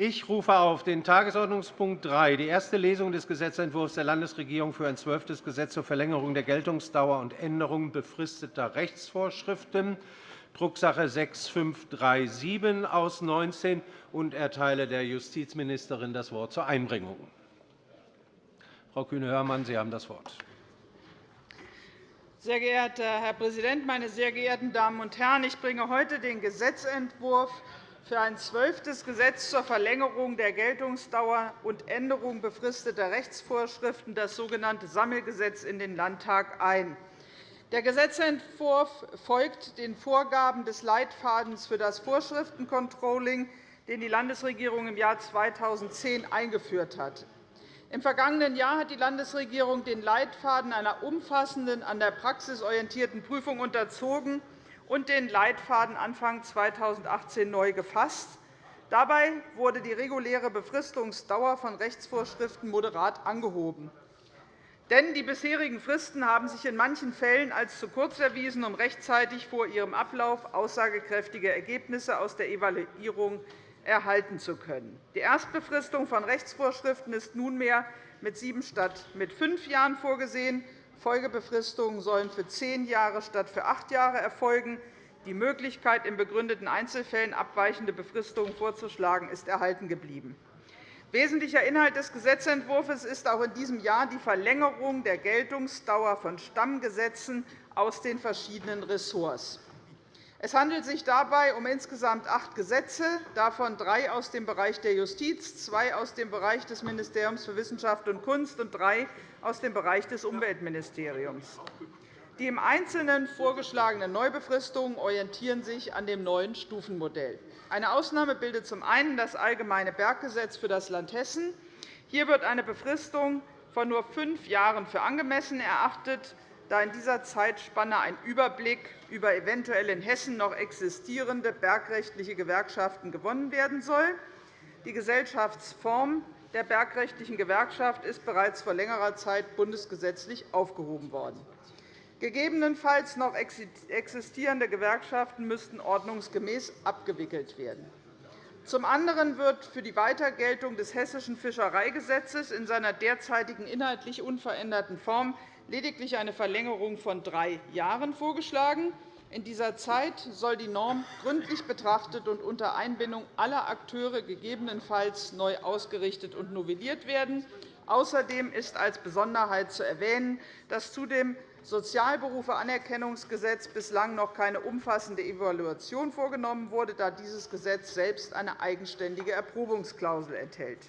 Ich rufe auf den Tagesordnungspunkt 3, die erste Lesung des Gesetzentwurfs der Landesregierung für ein zwölftes Gesetz zur Verlängerung der Geltungsdauer und Änderung befristeter Rechtsvorschriften, Drucksache 6537 aus 19, und erteile der Justizministerin das Wort zur Einbringung. Frau Kühne-Hörmann, Sie haben das Wort. Sehr geehrter Herr Präsident, meine sehr geehrten Damen und Herren! Ich bringe heute den Gesetzentwurf für ein zwölftes Gesetz zur Verlängerung der Geltungsdauer und Änderung befristeter Rechtsvorschriften, das sogenannte Sammelgesetz, in den Landtag ein. Der Gesetzentwurf folgt den Vorgaben des Leitfadens für das Vorschriftencontrolling, den die Landesregierung im Jahr 2010 eingeführt hat. Im vergangenen Jahr hat die Landesregierung den Leitfaden einer umfassenden, an der Praxis orientierten Prüfung unterzogen und den Leitfaden Anfang 2018 neu gefasst. Dabei wurde die reguläre Befristungsdauer von Rechtsvorschriften moderat angehoben. Denn die bisherigen Fristen haben sich in manchen Fällen als zu kurz erwiesen, um rechtzeitig vor ihrem Ablauf aussagekräftige Ergebnisse aus der Evaluierung erhalten zu können. Die Erstbefristung von Rechtsvorschriften ist nunmehr mit sieben statt mit fünf Jahren vorgesehen. Folgebefristungen sollen für zehn Jahre statt für acht Jahre erfolgen. Die Möglichkeit, in begründeten Einzelfällen abweichende Befristungen vorzuschlagen, ist erhalten geblieben. Wesentlicher Inhalt des Gesetzentwurfs ist auch in diesem Jahr die Verlängerung der Geltungsdauer von Stammgesetzen aus den verschiedenen Ressorts. Es handelt sich dabei um insgesamt acht Gesetze, davon drei aus dem Bereich der Justiz, zwei aus dem Bereich des Ministeriums für Wissenschaft und Kunst und drei aus dem Bereich des Umweltministeriums. Die im Einzelnen vorgeschlagenen Neubefristungen orientieren sich an dem neuen Stufenmodell. Eine Ausnahme bildet zum einen das Allgemeine Berggesetz für das Land Hessen. Hier wird eine Befristung von nur fünf Jahren für angemessen erachtet da in dieser Zeitspanne ein Überblick über eventuell in Hessen noch existierende bergrechtliche Gewerkschaften gewonnen werden soll. Die Gesellschaftsform der bergrechtlichen Gewerkschaft ist bereits vor längerer Zeit bundesgesetzlich aufgehoben worden. Gegebenenfalls noch existierende Gewerkschaften müssten ordnungsgemäß abgewickelt werden. Zum anderen wird für die Weitergeltung des Hessischen Fischereigesetzes in seiner derzeitigen inhaltlich unveränderten Form lediglich eine Verlängerung von drei Jahren vorgeschlagen. In dieser Zeit soll die Norm gründlich betrachtet und unter Einbindung aller Akteure gegebenenfalls neu ausgerichtet und novelliert werden. Außerdem ist als Besonderheit zu erwähnen, dass zu dem Sozialberufeanerkennungsgesetz bislang noch keine umfassende Evaluation vorgenommen wurde, da dieses Gesetz selbst eine eigenständige Erprobungsklausel enthält.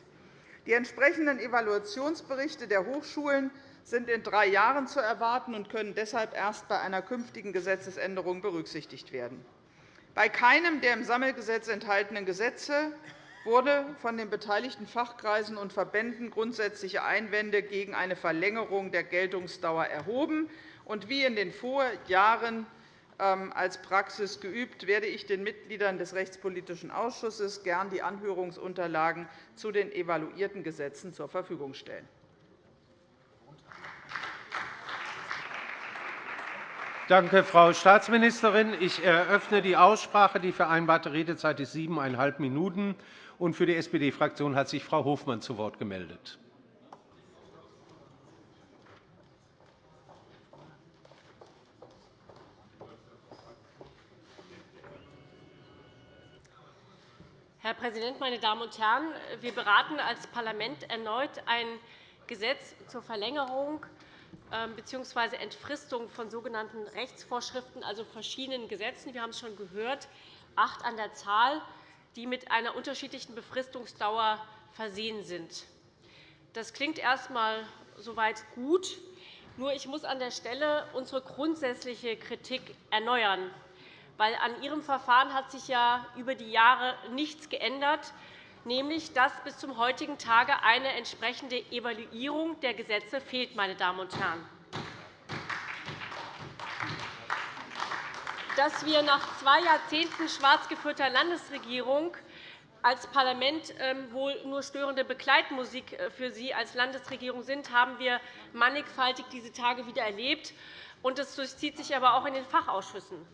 Die entsprechenden Evaluationsberichte der Hochschulen sind in drei Jahren zu erwarten und können deshalb erst bei einer künftigen Gesetzesänderung berücksichtigt werden. Bei keinem der im Sammelgesetz enthaltenen Gesetze wurde von den beteiligten Fachkreisen und Verbänden grundsätzliche Einwände gegen eine Verlängerung der Geltungsdauer erhoben. Und wie in den Vorjahren ähm, als Praxis geübt, werde ich den Mitgliedern des Rechtspolitischen Ausschusses gern die Anhörungsunterlagen zu den evaluierten Gesetzen zur Verfügung stellen. Danke, Frau Staatsministerin. Ich eröffne die Aussprache. Die vereinbarte Redezeit ist siebeneinhalb Minuten. Für die SPD-Fraktion hat sich Frau Hofmann zu Wort gemeldet. Herr Präsident, meine Damen und Herren! Wir beraten als Parlament erneut ein Gesetz zur Verlängerung bzw. Entfristung von sogenannten Rechtsvorschriften, also verschiedenen Gesetzen. Wir haben es schon gehört, acht an der Zahl, die mit einer unterschiedlichen Befristungsdauer versehen sind. Das klingt erst einmal soweit gut. Nur ich muss an der Stelle unsere grundsätzliche Kritik erneuern. Weil an Ihrem Verfahren hat sich ja über die Jahre nichts geändert nämlich dass bis zum heutigen Tage eine entsprechende Evaluierung der Gesetze fehlt. Meine Damen und Herren. Dass wir nach zwei Jahrzehnten schwarz geführter Landesregierung als Parlament ähm, wohl nur störende Begleitmusik äh, für Sie als Landesregierung sind, haben wir mannigfaltig diese Tage wieder erlebt. Das durchzieht sich aber auch in den Fachausschüssen.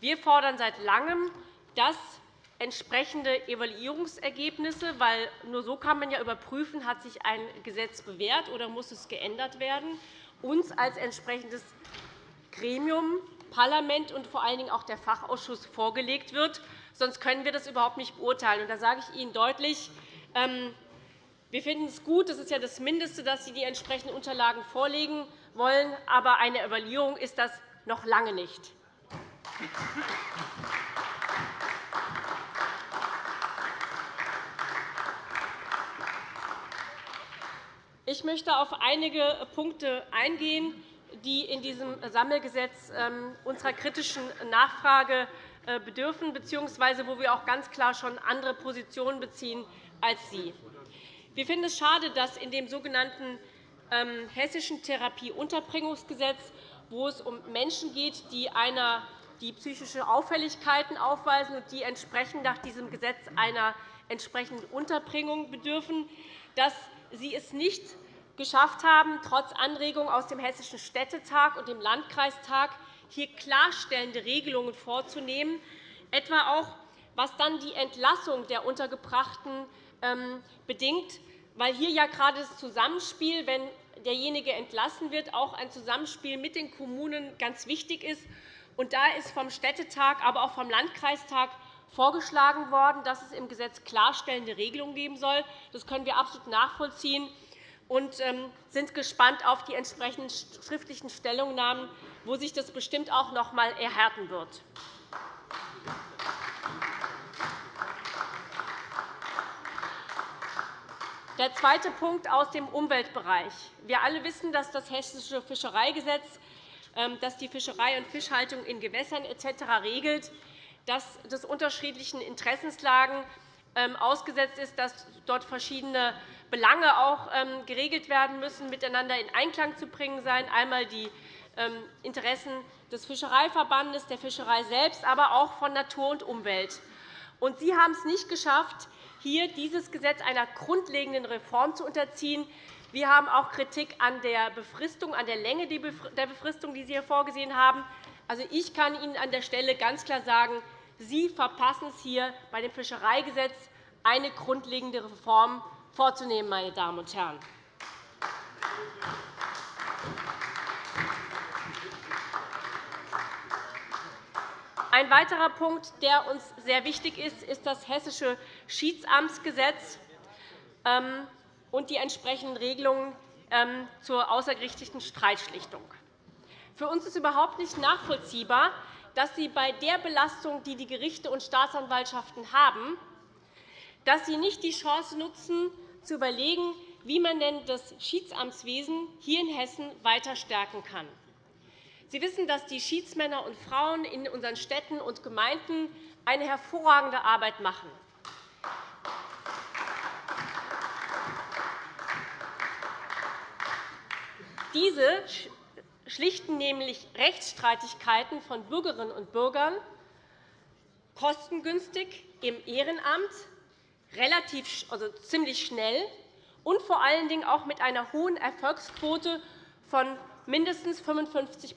Wir fordern seit Langem, dass entsprechende Evaluierungsergebnisse, weil nur so kann man ja überprüfen, hat sich ein Gesetz bewährt oder muss es geändert werden, uns als entsprechendes Gremium, Parlament und vor allen Dingen auch der Fachausschuss vorgelegt wird. Sonst können wir das überhaupt nicht beurteilen. Da sage ich Ihnen deutlich, ähm, wir finden es gut, das ist ja das Mindeste, dass Sie die entsprechenden Unterlagen vorlegen wollen. Aber eine Evaluierung ist das noch lange nicht. Ich möchte auf einige Punkte eingehen, die in diesem Sammelgesetz ähm, unserer kritischen Nachfrage äh, bedürfen, bzw. wo wir auch ganz klar schon andere Positionen beziehen als Sie. Wir finden es schade, dass in dem sogenannten ähm, Hessischen Therapieunterbringungsgesetz, wo es um Menschen geht, die einer die psychische Auffälligkeiten aufweisen und die entsprechend nach diesem Gesetz einer entsprechenden Unterbringung bedürfen, dass Sie es nicht geschafft haben, trotz Anregungen aus dem Hessischen Städtetag und dem Landkreistag hier klarstellende Regelungen vorzunehmen, etwa auch was dann die Entlassung der Untergebrachten ähm, bedingt, weil hier ja gerade das Zusammenspiel, wenn derjenige entlassen wird, auch ein Zusammenspiel mit den Kommunen ganz wichtig ist. Und da ist vom Städtetag, aber auch vom Landkreistag vorgeschlagen worden, dass es im Gesetz klarstellende Regelungen geben soll. Das können wir absolut nachvollziehen und ähm, sind gespannt auf die entsprechenden schriftlichen Stellungnahmen, wo sich das bestimmt auch noch einmal erhärten wird. Der zweite Punkt aus dem Umweltbereich. Wir alle wissen, dass das Hessische Fischereigesetz ähm, das die Fischerei und Fischhaltung in Gewässern etc. regelt, dass das unterschiedlichen Interessenslagen ähm, ausgesetzt ist, dass dort verschiedene Belange auch ähm, geregelt werden müssen, miteinander in Einklang zu bringen sein. Einmal die Interessen des Fischereiverbandes, der Fischerei selbst, aber auch von Natur und Umwelt. Sie haben es nicht geschafft, hier dieses Gesetz einer grundlegenden Reform zu unterziehen. Wir haben auch Kritik an der Befristung, an der Länge der Befristung, die Sie hier vorgesehen haben. Also, ich kann Ihnen an der Stelle ganz klar sagen, Sie verpassen es hier bei dem Fischereigesetz, eine grundlegende Reform vorzunehmen. Meine Damen und Herren. Ein weiterer Punkt, der uns sehr wichtig ist, ist das Hessische Schiedsamtsgesetz ähm, und die entsprechenden Regelungen ähm, zur außergerichtlichen Streitschlichtung. Für uns ist überhaupt nicht nachvollziehbar, dass Sie bei der Belastung, die die Gerichte und Staatsanwaltschaften haben, dass Sie nicht die Chance nutzen, zu überlegen, wie man denn das Schiedsamtswesen hier in Hessen weiter stärken kann. Sie wissen, dass die Schiedsmänner und Frauen in unseren Städten und Gemeinden eine hervorragende Arbeit machen. Diese schlichten nämlich Rechtsstreitigkeiten von Bürgerinnen und Bürgern kostengünstig im Ehrenamt, relativ, also ziemlich schnell und vor allen Dingen auch mit einer hohen Erfolgsquote von mindestens 55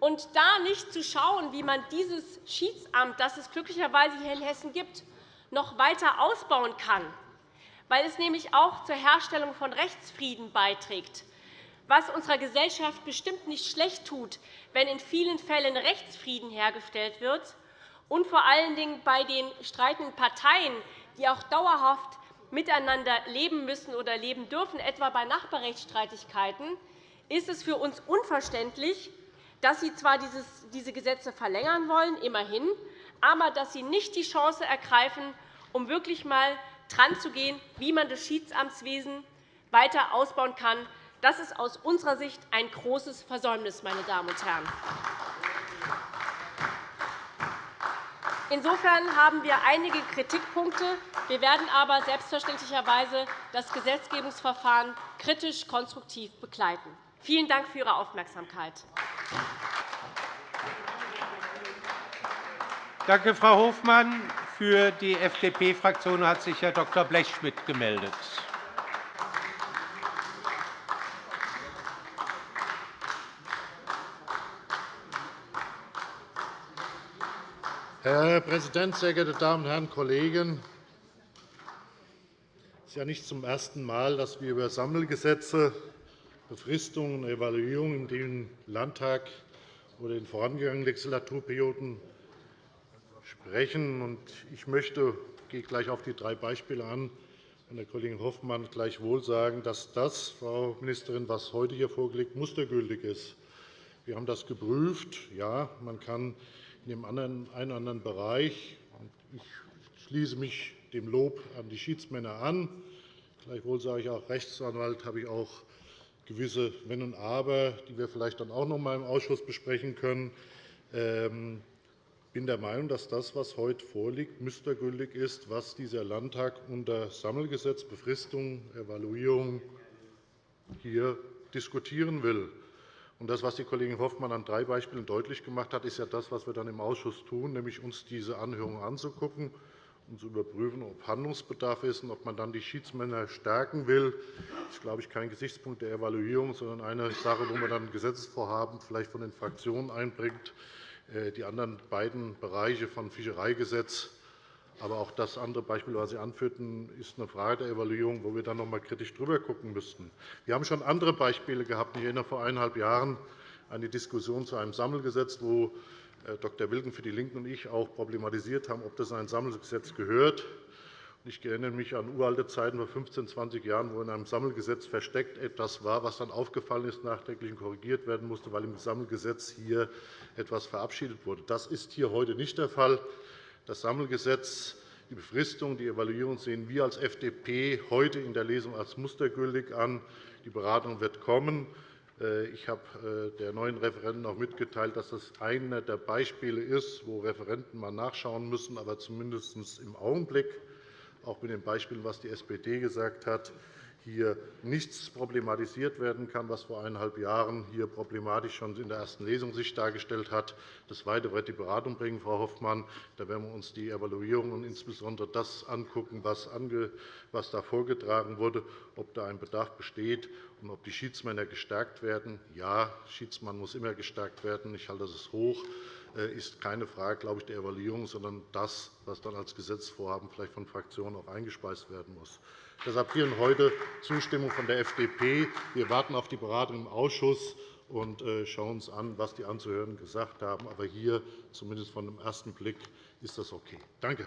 Und da nicht zu schauen, wie man dieses Schiedsamt, das es glücklicherweise hier in Hessen gibt, noch weiter ausbauen kann, weil es nämlich auch zur Herstellung von Rechtsfrieden beiträgt, was unserer Gesellschaft bestimmt nicht schlecht tut, wenn in vielen Fällen Rechtsfrieden hergestellt wird und vor allen Dingen bei den streitenden Parteien, die auch dauerhaft miteinander leben müssen oder leben dürfen, etwa bei Nachbarrechtsstreitigkeiten, ist es für uns unverständlich, dass Sie zwar diese Gesetze verlängern wollen, immerhin, aber dass Sie nicht die Chance ergreifen, um wirklich einmal dran zu gehen, wie man das Schiedsamtswesen weiter ausbauen kann. Das ist aus unserer Sicht ein großes Versäumnis. Meine Damen und Herren. Insofern haben wir einige Kritikpunkte. Wir werden aber selbstverständlicherweise das Gesetzgebungsverfahren kritisch konstruktiv begleiten. Vielen Dank für Ihre Aufmerksamkeit. Danke, Frau Hofmann. Für die FDP-Fraktion hat sich Herr Dr. Blechschmidt gemeldet. Herr Präsident, sehr geehrte Damen und Herren Kollegen! Es ist ja nicht zum ersten Mal, dass wir über Sammelgesetze, Befristungen und Evaluierungen im Landtag oder in vorangegangenen Legislaturperioden sprechen. Ich möchte, ich gehe gleich auf die drei Beispiele an, von der Kollegin Hoffmann gleichwohl sagen, dass das, Frau Ministerin, was heute hier vorgelegt mustergültig ist. Wir haben das geprüft. Ja, man kann in dem einen oder anderen Bereich ich schließe mich dem Lob an die Schiedsmänner an. Gleichwohl sage ich auch, Rechtsanwalt habe ich auch gewisse Wenn und Aber, die wir vielleicht dann auch noch einmal im Ausschuss besprechen können. Ich ähm, bin der Meinung, dass das, was heute vorliegt, mustergültig ist, was dieser Landtag unter Sammelgesetz, Befristung, Evaluierung hier diskutieren will. Das, was die Kollegin Hoffmann an drei Beispielen deutlich gemacht hat, ist ja das, was wir dann im Ausschuss tun, nämlich uns diese Anhörung anzugucken und zu überprüfen, ob Handlungsbedarf ist und ob man dann die Schiedsmänner stärken will. Das ist, glaube ich, kein Gesichtspunkt der Evaluierung, sondern eine Sache, wo man dann Gesetzesvorhaben vielleicht von den Fraktionen einbringt. Äh, die anderen beiden Bereiche von Fischereigesetz, aber auch das andere Beispiel, was Sie anführten, ist eine Frage der Evaluierung, wo wir dann noch einmal kritisch drüber gucken müssten. Wir haben schon andere Beispiele gehabt. Ich erinnere vor eineinhalb Jahren an die Diskussion zu einem Sammelgesetz, wo äh, Dr. Wilken für die LINKEN und ich auch problematisiert haben, ob das in ein Sammelgesetz gehört. Ich erinnere mich an uralte Zeiten vor 15, 20 Jahren, wo in einem Sammelgesetz versteckt etwas war, was dann aufgefallen ist, nachträglich korrigiert werden musste, weil im Sammelgesetz hier etwas verabschiedet wurde. Das ist hier heute nicht der Fall. Das Sammelgesetz, die Befristung, die Evaluierung sehen wir als FDP heute in der Lesung als mustergültig an. Die Beratung wird kommen. Äh, ich habe äh, der neuen Referenten auch mitgeteilt, dass das einer der Beispiele ist, wo Referenten mal nachschauen müssen, aber zumindest im Augenblick, auch mit den Beispielen, was die SPD gesagt hat, hier nichts problematisiert werden kann, was vor eineinhalb Jahren hier problematisch schon in der ersten Lesung sich dargestellt hat. Das Weitere wird die Beratung bringen, Frau Hoffmann. Da werden wir uns die Evaluierung und insbesondere das angucken, was da vorgetragen wurde, ob da ein Bedarf besteht und ob die Schiedsmänner gestärkt werden. Ja, Schiedsmann muss immer gestärkt werden. Ich halte das hoch äh, ist keine Frage glaube ich, der Evaluierung, sondern das, was dann als Gesetzesvorhaben vielleicht von Fraktionen auch eingespeist werden muss. Deshalb hier und heute Zustimmung von der FDP. Wir warten auf die Beratung im Ausschuss und äh, schauen uns an, was die Anzuhörenden gesagt haben. Aber hier, zumindest von dem ersten Blick, ist das okay. Danke.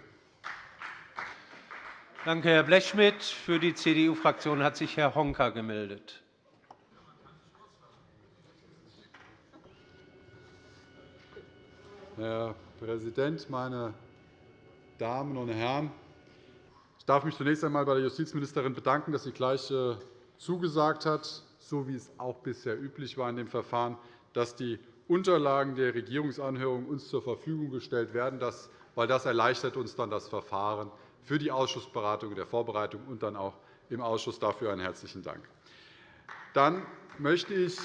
Danke, Herr Blechschmidt. Für die CDU-Fraktion hat sich Herr Honka gemeldet. Herr Präsident, meine Damen und Herren! Ich darf mich zunächst einmal bei der Justizministerin bedanken, dass sie gleich äh, zugesagt hat, so wie es auch bisher üblich war in dem Verfahren, dass die Unterlagen der Regierungsanhörung uns zur Verfügung gestellt werden, weil das erleichtert uns dann das Verfahren für die Ausschussberatung, der Vorbereitung und dann auch im Ausschuss. Dafür einen herzlichen Dank. Dann möchte ich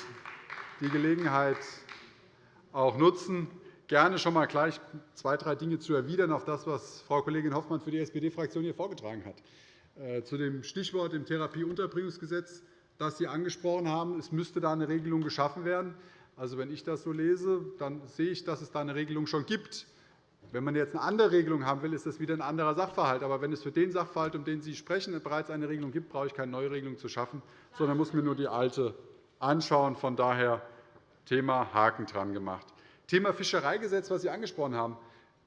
die Gelegenheit auch nutzen, gerne schon einmal gleich zwei, drei Dinge zu erwidern auf das, was Frau Kollegin Hoffmann für die SPD-Fraktion hier vorgetragen hat. Äh, zu dem Stichwort im Therapieunterbringungsgesetz, das Sie angesprochen haben. Es müsste da eine Regelung geschaffen werden. Also, wenn ich das so lese, dann sehe ich, dass es da eine Regelung schon gibt. Wenn man jetzt eine andere Regelung haben will, ist das wieder ein anderer Sachverhalt. Aber wenn es für den Sachverhalt, um den Sie sprechen, bereits eine Regelung gibt, brauche ich keine neue Regelung zu schaffen, sondern muss mir nur die alte anschauen. Von daher Thema Haken dran gemacht. Thema Fischereigesetz, das Sie angesprochen haben.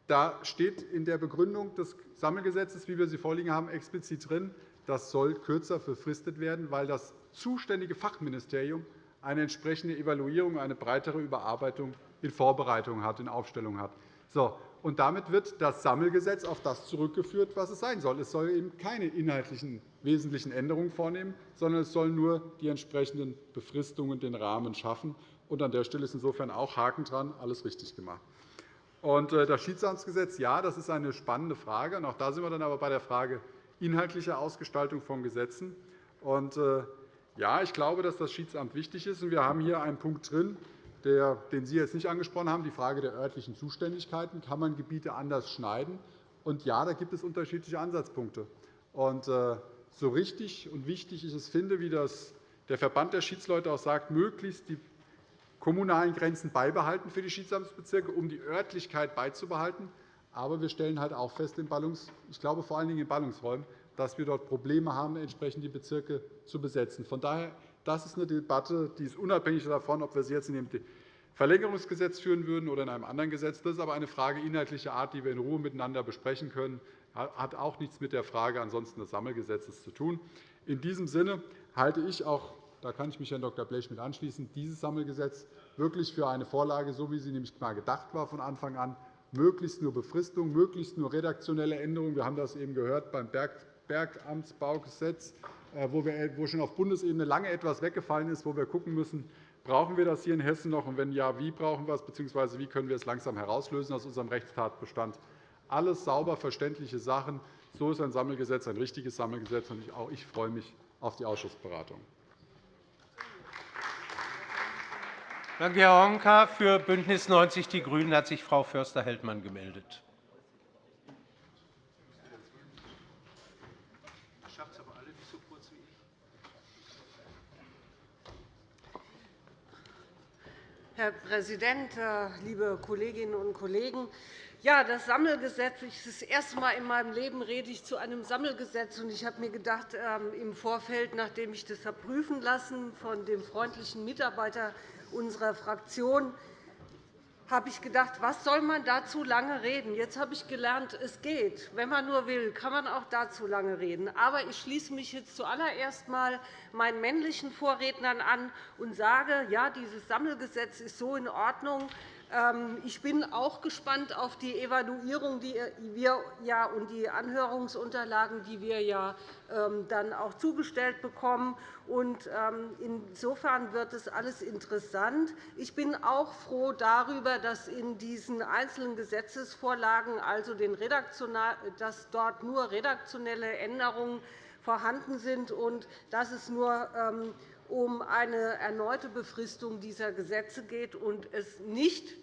Da steht in der Begründung des Sammelgesetzes, wie wir sie vorliegen haben, explizit drin, das soll kürzer befristet werden, weil das zuständige Fachministerium eine entsprechende Evaluierung, eine breitere Überarbeitung in Vorbereitung hat, in Aufstellung hat. So, und damit wird das Sammelgesetz auf das zurückgeführt, was es sein soll. Es soll eben keine inhaltlichen wesentlichen Änderungen vornehmen, sondern es soll nur die entsprechenden Befristungen den Rahmen schaffen. Und an der Stelle ist insofern auch Haken dran, alles richtig gemacht. Und äh, das Schiedsamtsgesetz, ja, das ist eine spannende Frage. Und auch da sind wir dann aber bei der Frage inhaltlicher Ausgestaltung von Gesetzen. Und, äh, ja, ich glaube, dass das Schiedsamt wichtig ist. Und wir haben hier einen Punkt drin, den Sie jetzt nicht angesprochen haben, die Frage der örtlichen Zuständigkeiten. Kann man Gebiete anders schneiden? Und ja, da gibt es unterschiedliche Ansatzpunkte. Und, äh, so richtig und wichtig ich es finde, wie das der Verband der Schiedsleute auch sagt, möglichst die kommunalen Grenzen beibehalten für die Schiedsamtsbezirke, um die Örtlichkeit beizubehalten. Aber wir stellen halt auch fest, ich glaube vor allen Dingen in Ballungsräumen, dass wir dort Probleme haben, entsprechend die Bezirke zu besetzen. Von daher das ist eine Debatte, die ist unabhängig davon, ob wir sie jetzt in dem Verlängerungsgesetz führen würden oder in einem anderen Gesetz. Das ist aber eine Frage inhaltlicher Art, die wir in Ruhe miteinander besprechen können. Hat auch nichts mit der Frage ansonsten des Sammelgesetzes zu tun. In diesem Sinne halte ich auch, da kann ich mich Herrn Dr. Blech mit anschließen, dieses Sammelgesetz wirklich für eine Vorlage, so wie sie nämlich mal gedacht war von Anfang an, möglichst nur Befristung, möglichst nur redaktionelle Änderungen. Wir haben das eben gehört beim Bergamtsbaugesetz, äh, wo schon auf Bundesebene lange etwas weggefallen ist, wo wir schauen müssen, brauchen wir das hier in Hessen noch, und wenn ja, wie brauchen wir es, bzw. wie können wir es langsam herauslösen aus unserem Rechtstatbestand. Alles sauber verständliche Sachen. So ist ein Sammelgesetz ein richtiges Sammelgesetz. Und auch ich freue mich auf die Ausschussberatung. Danke, Herr Honka. Für BÜNDNIS 90 die GRÜNEN hat sich Frau Förster-Heldmann gemeldet. Herr Präsident, äh, liebe Kolleginnen und Kollegen! Ja, das Sammelgesetz. Das erste Mal in meinem Leben rede ich zu einem Sammelgesetz. Ich habe mir gedacht, ähm, im Vorfeld, nachdem ich das habe prüfen lassen von dem freundlichen Mitarbeiter unserer Fraktion habe ich gedacht, was soll man dazu lange reden? Jetzt habe ich gelernt, es geht. Wenn man nur will, kann man auch dazu lange reden. Aber ich schließe mich jetzt zuallererst einmal meinen männlichen Vorrednern an und sage, ja, dieses Sammelgesetz ist so in Ordnung, ich bin auch gespannt auf die Evaluierung die wir ja, und die Anhörungsunterlagen, die wir ja ähm, dann auch zugestellt bekommen. Ähm, insofern wird es alles interessant. Ich bin auch froh darüber, dass in diesen einzelnen Gesetzesvorlagen also dass dort nur redaktionelle Änderungen vorhanden sind und dass es nur um eine erneute Befristung dieser Gesetze geht und es nicht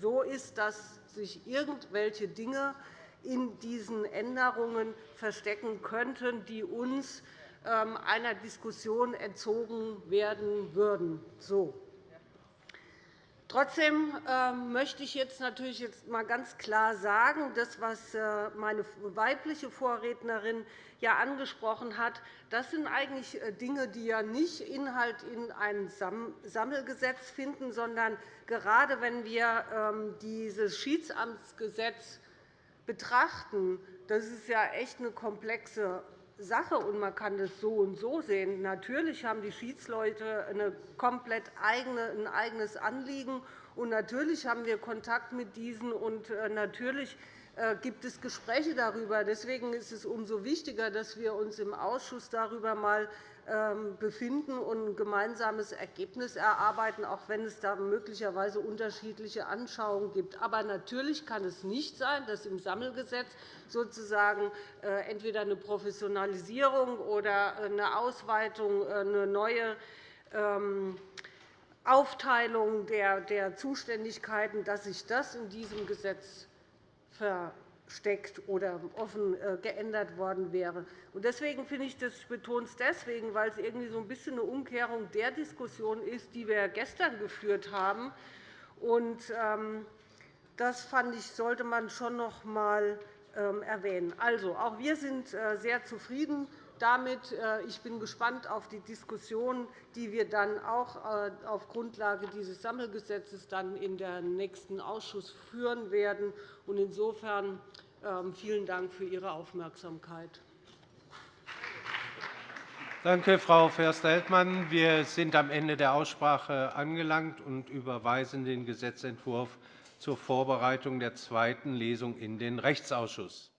so ist, dass sich irgendwelche Dinge in diesen Änderungen verstecken könnten, die uns ähm, einer Diskussion entzogen werden würden. So. Trotzdem ähm, möchte ich jetzt natürlich jetzt einmal ganz klar sagen, das, was äh, meine weibliche Vorrednerin ja angesprochen hat, das sind eigentlich äh, Dinge, die ja nicht Inhalt in einem Sammelgesetz finden, sondern gerade wenn wir ähm, dieses Schiedsamtsgesetz betrachten, das ist ja echt eine komplexe Sache, und man kann das so und so sehen. Natürlich haben die Schiedsleute eine komplett eigene, ein eigenes Anliegen, und natürlich haben wir Kontakt mit diesen, und äh, natürlich gibt es Gespräche darüber. Deswegen ist es umso wichtiger, dass wir uns im Ausschuss darüber mal ähm, befinden und ein gemeinsames Ergebnis erarbeiten, auch wenn es da möglicherweise unterschiedliche Anschauungen gibt. Aber natürlich kann es nicht sein, dass im Sammelgesetz sozusagen äh, entweder eine Professionalisierung oder eine Ausweitung, äh, eine neue ähm, Aufteilung der Zuständigkeiten, dass sich das in diesem Gesetz versteckt oder offen äh, geändert worden wäre. Deswegen finde ich das, betone es deswegen, weil es irgendwie so ein bisschen eine Umkehrung der Diskussion ist, die wir gestern geführt haben. Ähm, das fand ich, sollte man schon noch einmal ähm, erwähnen. Also, auch wir sind äh, sehr zufrieden damit. Äh, ich bin gespannt auf die Diskussion, die wir dann auch auf Grundlage dieses Sammelgesetzes dann in den nächsten Ausschuss führen werden. Insofern ähm, vielen Dank für Ihre Aufmerksamkeit. Danke, Frau Förster-Heldmann. Wir sind am Ende der Aussprache angelangt und überweisen den Gesetzentwurf zur Vorbereitung der zweiten Lesung in den Rechtsausschuss.